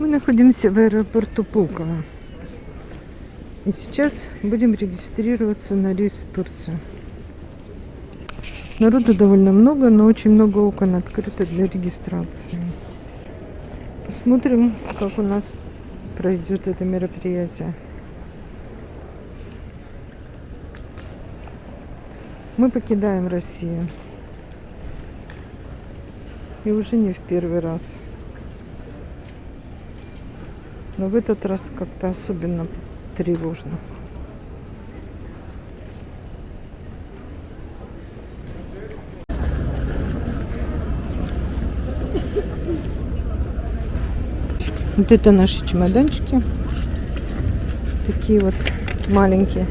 Мы находимся в аэропорту Пулково. И сейчас будем регистрироваться на рейс в Турцию. Народу довольно много, но очень много окон открыто для регистрации. Посмотрим, как у нас пройдет это мероприятие. Мы покидаем Россию. И уже не в первый раз. Но в этот раз как-то особенно тревожно. Вот это наши чемоданчики. Такие вот маленькие.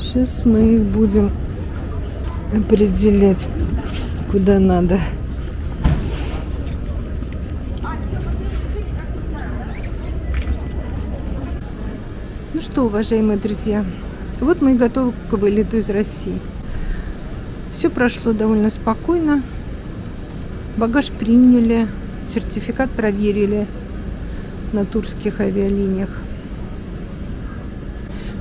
Сейчас мы их будем определять, куда надо. Ну что, уважаемые друзья, вот мы и готовы к вылету из России. Все прошло довольно спокойно. Багаж приняли, сертификат проверили на турских авиалиниях.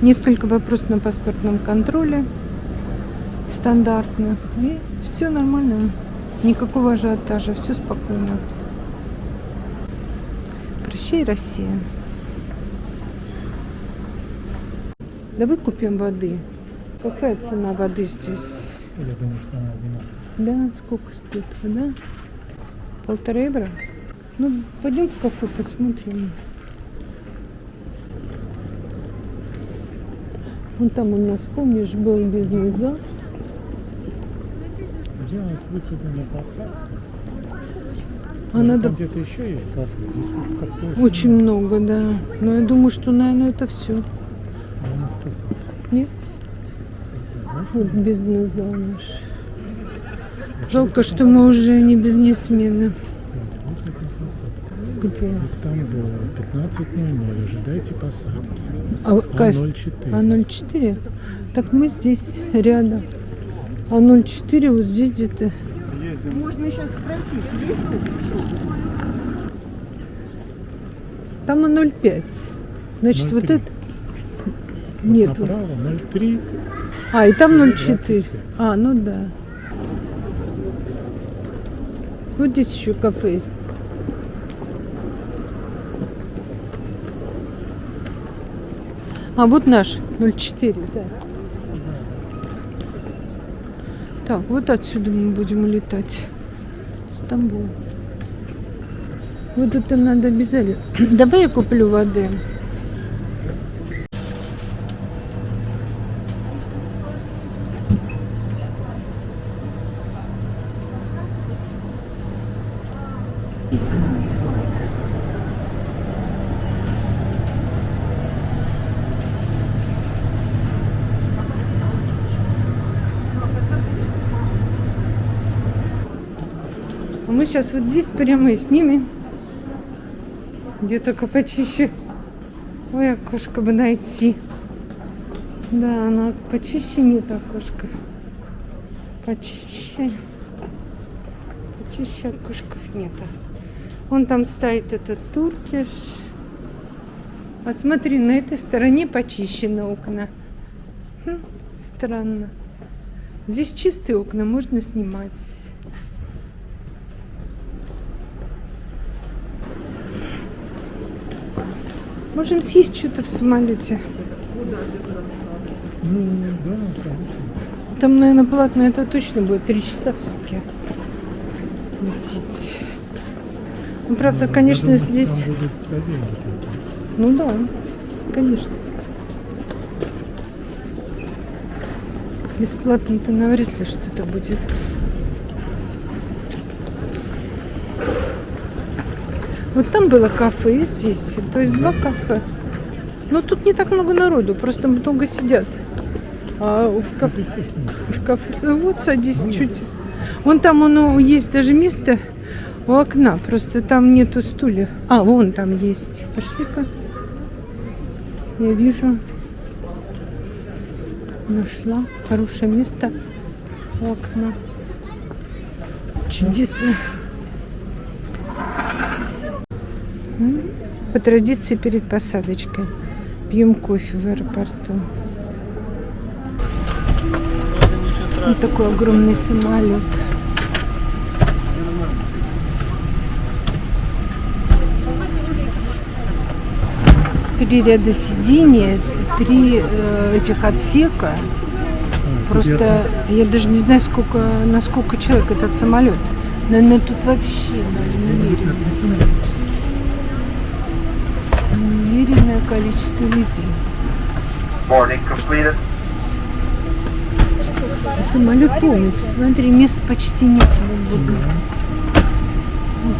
Несколько вопросов на паспортном контроле стандартных. И все нормально. Никакого ажиотажа, все спокойно. Прощай, Россия. Давай купим воды. Какая цена воды здесь? Я думаю, что она одинаковая. Да, сколько стоит вода? Полтора евро? Ну, пойдем в кафе посмотрим. Вон там у нас, помнишь, был бизнес-зал. Где у нас выходы на посадку? А Может, надо где-то еще есть кафе. Здесь как очень много, да. Но я думаю, что, наверное, это все. А Нет? Вот бизнес-зал наш. Жалко, что мы уже не бизнесмены. вот. Где? Истамбул, 15.00. Ожидайте посадки. А, каст- А04. А04? Так мы здесь рядом. А 04 вот здесь где-то. Можно сейчас спросить, есть это? Там А05. Значит, вот 03. это... Нет. Направо 03. А, и там 04. 25. А, ну да. Вот здесь еще кафе есть. А вот наш 04, да. Так, вот отсюда мы будем улетать. Стамбул. Вот это надо обязательно. Давай я куплю воды. Сейчас вот здесь прямо и снимем. Где только почище. Ой, окошко бы найти. Да, она почище нет окошков. Почище. Почище окошков нет. Вон там стоит этот туркиш. А смотри, на этой стороне почищены окна. Хм, странно. Здесь чистые окна, можно снимать. Можем съесть что-то в самолете. Ну, да, конечно. Там, наверное, платно это точно будет. Три часа в сутки лететь. Ну, правда, Ну, конечно, думаю, здесь... Ну да, конечно. Бесплатно-то навряд ли что-то будет. Вот там было кафе и здесь. То есть два кафе. Но тут не так много народу, просто много сидят. А в кафе, в кафе вот садись чуть. Вон там оно есть даже место у окна, просто там нету стульев. А, вон там есть. Пошли-ка. Я вижу. Нашла хорошее место у окна. Чудесно. По традиции перед посадочкой. Пьем кофе в аэропорту. Вот такой огромный самолет. Три ряда сидений, три э, этих отсека. Просто я даже не знаю, сколько, на сколько человек этот самолет. Наверное, тут вообще немерено. Немеренное количество людей. И Самолет полный. Посмотри, мест почти нет свободно. Вот.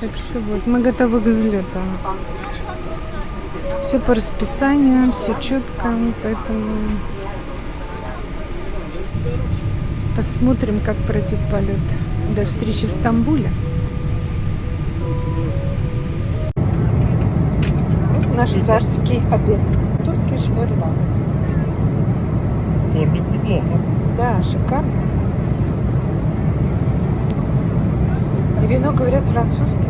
Так что вот, мы готовы к взлету. Все по расписанию, все четко, поэтому посмотрим, как пройдет полет. До встречи в Стамбуле. Наш царский обед. Turkish Airlines. Вторник неплохо. Да, шикарно. И вино, говорят, французское.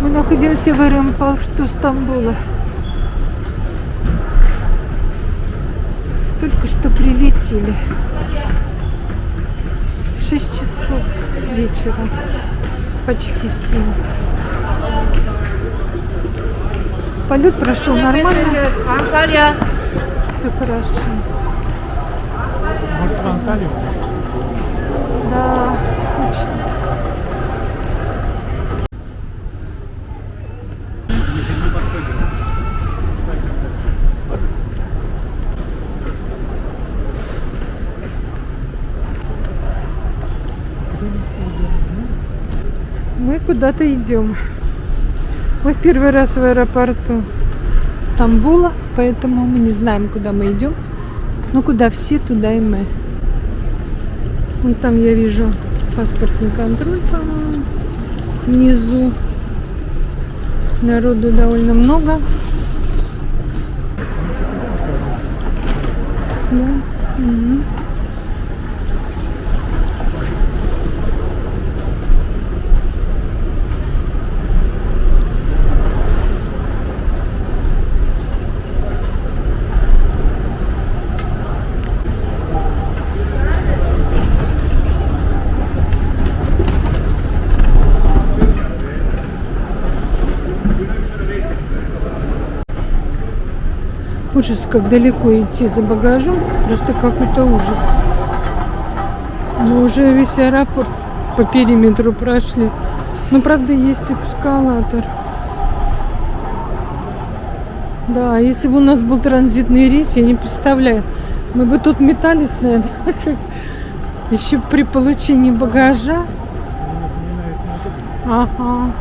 Мы в аэропорту Стамбула. Только что прилетели. 6 часов вечера. Почти 7. Полет прошел нормально. Анталия. Все хорошо. Может, в Анталию? Да, точно. Мы куда-то идем. Мы в первый раз в аэропорту Стамбула, поэтому мы не знаем, куда мы идем. Но куда все, туда и мы. Вон там я вижу паспортный контроль, по-моему, внизу. Народу довольно много. Да. Ужас, как далеко идти за багажом. Просто какой-то ужас. Мы уже весь аэропорт по периметру прошли. Но, правда, есть эскалатор. Да, если бы у нас был транзитный рейс, я не представляю. Мы бы тут метались, наверное, еще при получении багажа. Ага.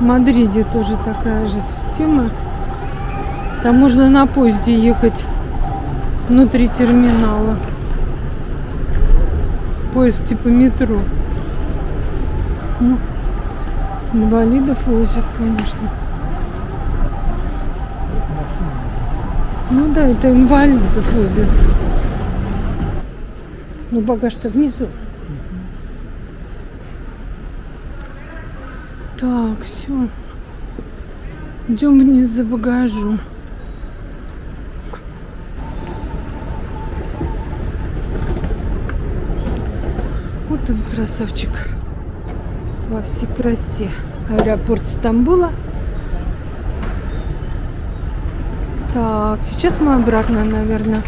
В Мадриде тоже такая же система. Там можно на поезде ехать внутри терминала. Поезд типа метро. Ну, инвалидов возят, конечно. Ну да, это инвалидов возят. Ну багаж-то внизу. Так, все. Идем вниз за багажом. Вот он, красавчик. Во всей красе. Аэропорт Стамбула. Так, сейчас мы обратно, наверное,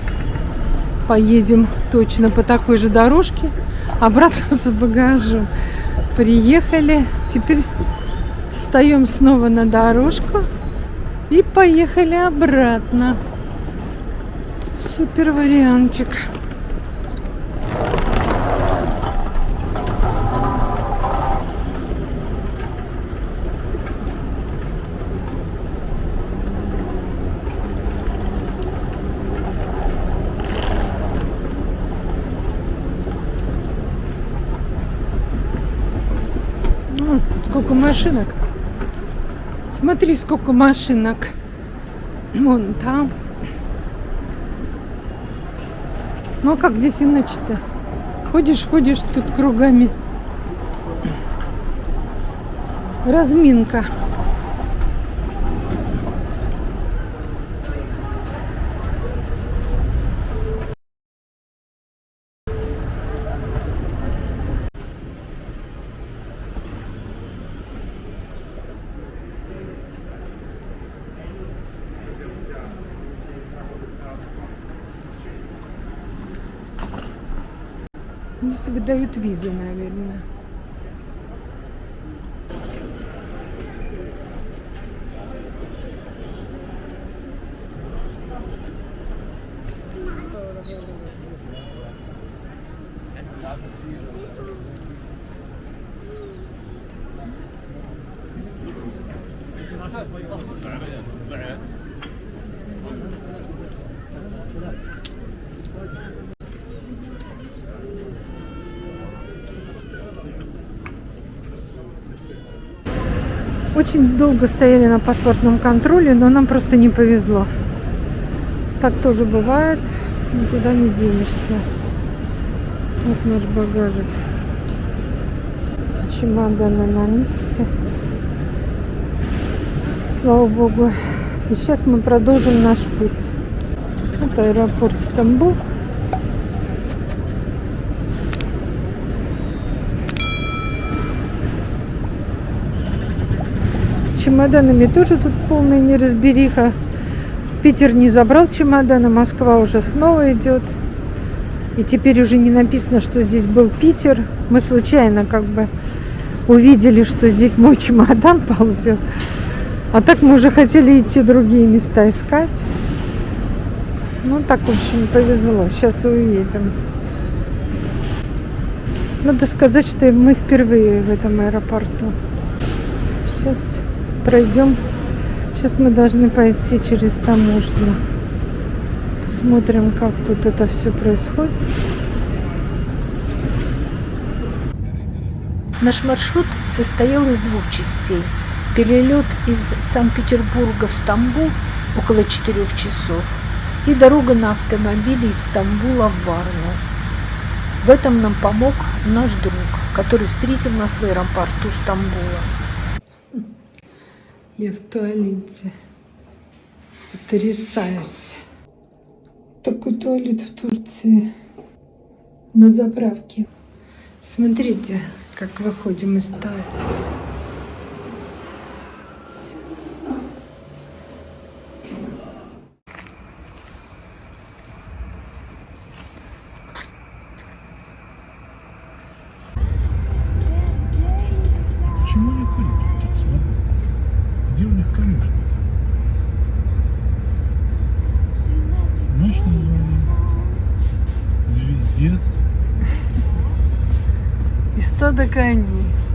поедем точно по такой же дорожке. Обратно за багажом. Приехали. Теперь встаем снова на дорожку. И поехали обратно. Супер вариантик. Ну, сколько машинок. Смотри, сколько машинок. Вон там. Ну а как здесь иначе-то? Ходишь, ходишь тут кругами. Разминка. Здесь выдают визы, наверное. Очень долго стояли на паспортном контроле, но нам просто не повезло. Так тоже бывает, никуда не денешься. Вот наш багажик. Все чемоданы на месте. Слава богу. И сейчас мы продолжим наш путь. Это аэропорт Стамбул. Чемоданами тоже тут полная неразбериха. Питер не забрал чемоданы, Москва уже снова идет. И теперь уже не написано, что здесь был Питер. Мы случайно как бы увидели, что здесь мой чемодан ползет. А так мы уже хотели идти другие места искать. Ну, так, в общем, повезло. Сейчас увидим. Надо сказать, что мы впервые в этом аэропорту. Сейчас пройдем. Сейчас мы должны пойти через таможню. Посмотрим, как тут это все происходит. Наш маршрут состоял из двух частей. Перелет из Санкт-Петербурга в Стамбул около четырех часов и дорога на автомобиле из Стамбула в Варну. В этом нам помог наш друг, который встретил нас в аэропорту Стамбула. Я в туалете. Потрясаюсь. Такой туалет в Турции. На заправке. Смотрите, как выходим из туалета. Почему они ходят И стадо коней.